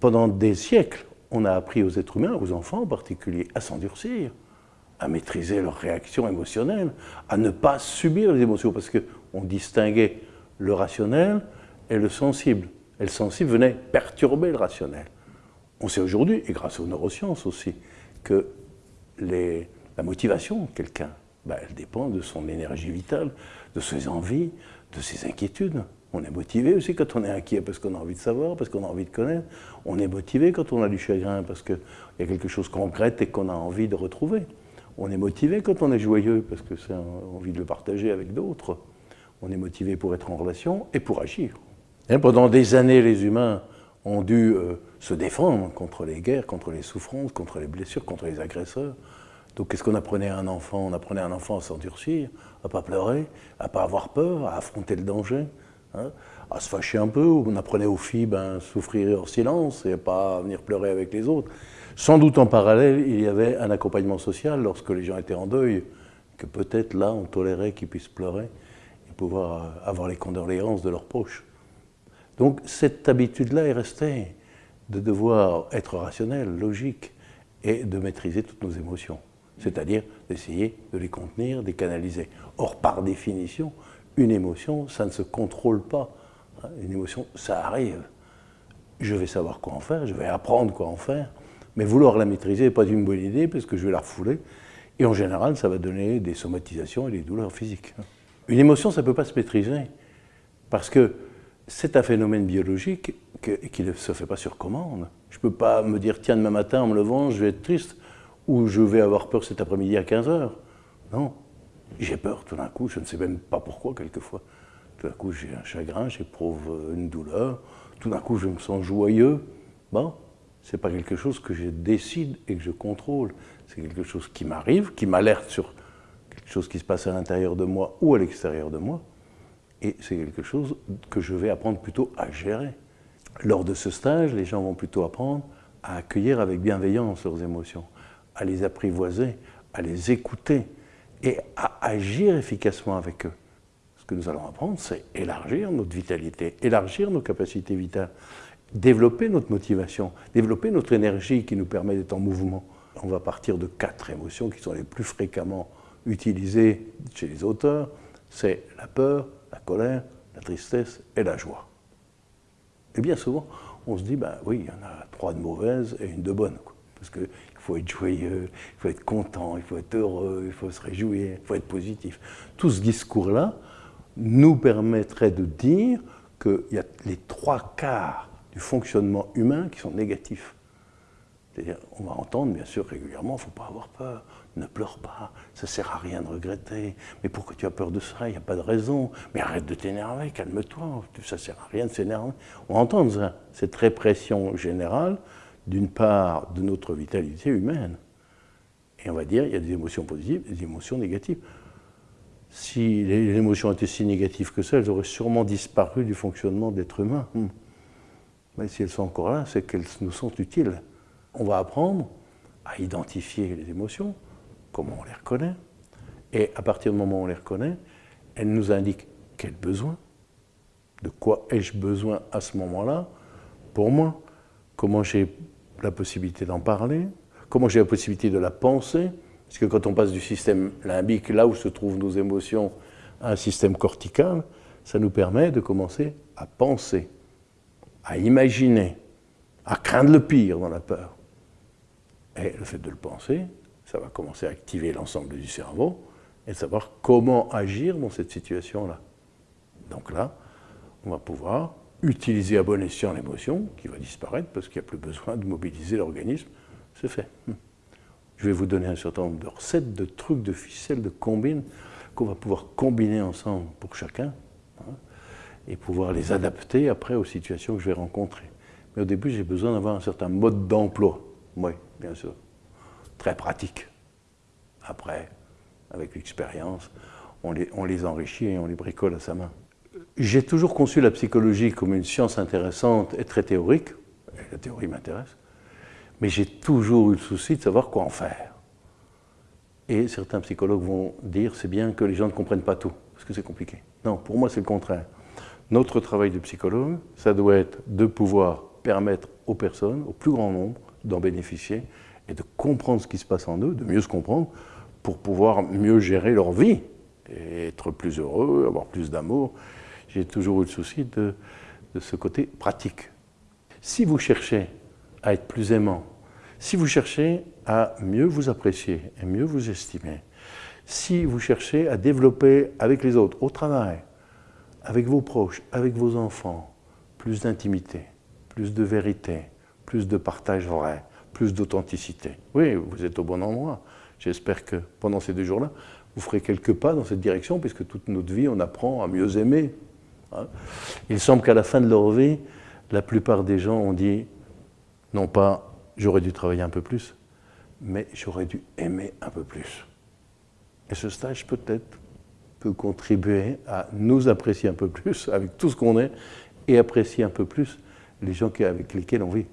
Pendant des siècles, on a appris aux êtres humains, aux enfants en particulier, à s'endurcir, à maîtriser leurs réactions émotionnelles, à ne pas subir les émotions, parce qu'on distinguait le rationnel et le sensible. Et le sensible venait perturber le rationnel. On sait aujourd'hui, et grâce aux neurosciences aussi, que la motivation de quelqu'un, ben, elle dépend de son énergie vitale, de ses envies, de ses inquiétudes. On est motivé aussi quand on est inquiet parce qu'on a envie de savoir, parce qu'on a envie de connaître. On est motivé quand on a du chagrin parce qu'il y a quelque chose qu'on regrette et qu'on a envie de retrouver. On est motivé quand on est joyeux parce que c'est envie de le partager avec d'autres. On est motivé pour être en relation et pour agir. Et pendant des années, les humains ont dû euh, se défendre contre les guerres, contre les souffrances, contre les blessures, contre les agresseurs. Donc qu'est-ce qu'on apprenait à un enfant? On apprenait à un enfant à s'endurcir, à ne pas pleurer, à ne pas avoir peur, à affronter le danger, hein, à se fâcher un peu. On apprenait aux filles ben, souffrir en silence et pas venir pleurer avec les autres. Sans doute en parallèle, il y avait un accompagnement social lorsque les gens étaient en deuil, que peut-être là on tolérait qu'ils puissent pleurer et pouvoir avoir les condoléances de leurs proches. Donc cette habitude-là est restée de devoir être rationnel, logique, et de maîtriser toutes nos émotions. C'est-à-dire d'essayer de les contenir, de les canaliser. Or, par définition, une émotion, ça ne se contrôle pas. Une émotion, ça arrive. Je vais savoir quoi en faire, je vais apprendre quoi en faire, mais vouloir la maîtriser n'est pas une bonne idée parce que je vais la refouler. Et en général, ça va donner des somatisations et des douleurs physiques. Une émotion, ça ne peut pas se maîtriser parce que c'est un phénomène biologique qui ne se fait pas sur commande. Je ne peux pas me dire, tiens, demain matin, en me levant, je vais être triste, ou je vais avoir peur cet après-midi à 15 h Non. J'ai peur tout d'un coup, je ne sais même pas pourquoi, quelquefois. Tout d'un coup, j'ai un chagrin, j'éprouve une douleur, tout d'un coup, je me sens joyeux. Bon, ce n'est pas quelque chose que je décide et que je contrôle. C'est quelque chose qui m'arrive, qui m'alerte sur quelque chose qui se passe à l'intérieur de moi ou à l'extérieur de moi. Et c'est quelque chose que je vais apprendre plutôt à gérer. Lors de ce stage, les gens vont plutôt apprendre à accueillir avec bienveillance leurs émotions, à les apprivoiser, à les écouter et à agir efficacement avec eux. Ce que nous allons apprendre, c'est élargir notre vitalité, élargir nos capacités vitales, développer notre motivation, développer notre énergie qui nous permet d'être en mouvement. On va partir de quatre émotions qui sont les plus fréquemment utilisées chez les auteurs. C'est la peur, la colère, la tristesse et la joie. Et bien souvent, on se dit, ben oui, il y en a trois de mauvaises et une de bonne. Parce qu'il faut être joyeux, il faut être content, il faut être heureux, il faut se réjouir, il faut être positif. Tout ce discours-là nous permettrait de dire qu'il y a les trois quarts du fonctionnement humain qui sont négatifs. C'est-à-dire, on va entendre bien sûr régulièrement, il ne faut pas avoir peur, ne pleure pas, ça ne sert à rien de regretter. Mais pourquoi tu as peur de ça? Il n'y a pas de raison. Mais arrête de t'énerver, calme-toi, ça ne sert à rien de s'énerver. On entend ça, cette répression générale d'une part de notre vitalité humaine. Et on va dire, il y a des émotions positives des émotions négatives. Si les émotions étaient si négatives que ça, elles auraient sûrement disparu du fonctionnement d'être humain. Hmm. Mais si elles sont encore là, c'est qu'elles nous sont utiles on va apprendre à identifier les émotions, comment on les reconnaît, et à partir du moment où on les reconnaît, elles nous indiquent quel besoin, de quoi ai-je besoin à ce moment-là, pour moi, comment j'ai la possibilité d'en parler, comment j'ai la possibilité de la penser, parce que quand on passe du système limbique, là où se trouvent nos émotions, à un système cortical, ça nous permet de commencer à penser, à imaginer, à craindre le pire dans la peur. Et le fait de le penser, ça va commencer à activer l'ensemble du cerveau et savoir comment agir dans cette situation-là. Donc là, on va pouvoir utiliser à bon escient l'émotion qui va disparaître parce qu'il n'y a plus besoin de mobiliser l'organisme. C'est fait. Je vais vous donner un certain nombre de recettes, de trucs, de ficelles, de combines qu'on va pouvoir combiner ensemble pour chacun hein, et pouvoir les adapter après aux situations que je vais rencontrer. Mais au début, j'ai besoin d'avoir un certain mode d'emploi. Oui, bien sûr. Très pratique. Après, avec l'expérience, on les, on les enrichit et on les bricole à sa main. J'ai toujours conçu la psychologie comme une science intéressante et très théorique. la théorie m'intéresse. Mais j'ai toujours eu le souci de savoir quoi en faire. Et certains psychologues vont dire c'est bien que les gens ne comprennent pas tout, parce que c'est compliqué. Non, pour moi c'est le contraire. Notre travail de psychologue, ça doit être de pouvoir permettre aux personnes, au plus grand nombre, d'en bénéficier et de comprendre ce qui se passe en eux, de mieux se comprendre, pour pouvoir mieux gérer leur vie et être plus heureux, avoir plus d'amour. J'ai toujours eu le souci de, ce côté pratique. Si vous cherchez à être plus aimant, si vous cherchez à mieux vous apprécier et mieux vous estimer, si vous cherchez à développer avec les autres, au travail, avec vos proches, avec vos enfants, plus d'intimité, plus de vérité, plus de partage vrai, plus d'authenticité. Oui, vous êtes au bon endroit. J'espère que pendant ces deux jours-là, vous ferez quelques pas dans cette direction, puisque toute notre vie, on apprend à mieux aimer. Hein. Il semble qu'à la fin de leur vie, la plupart des gens ont dit, non pas j'aurais dû travailler un peu plus, mais j'aurais dû aimer un peu plus. Et ce stage peut-être peut contribuer à nous apprécier un peu plus avec tout ce qu'on est et apprécier un peu plus les gens avec lesquels on vit.